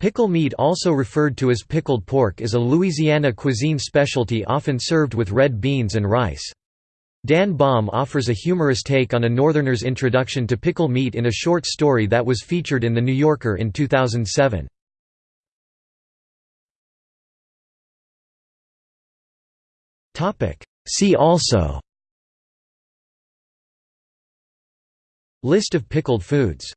Pickle meat also referred to as pickled pork is a Louisiana cuisine specialty often served with red beans and rice. Dan Baum offers a humorous take on a Northerner's introduction to pickle meat in a short story that was featured in The New Yorker in 2007. See also List of pickled foods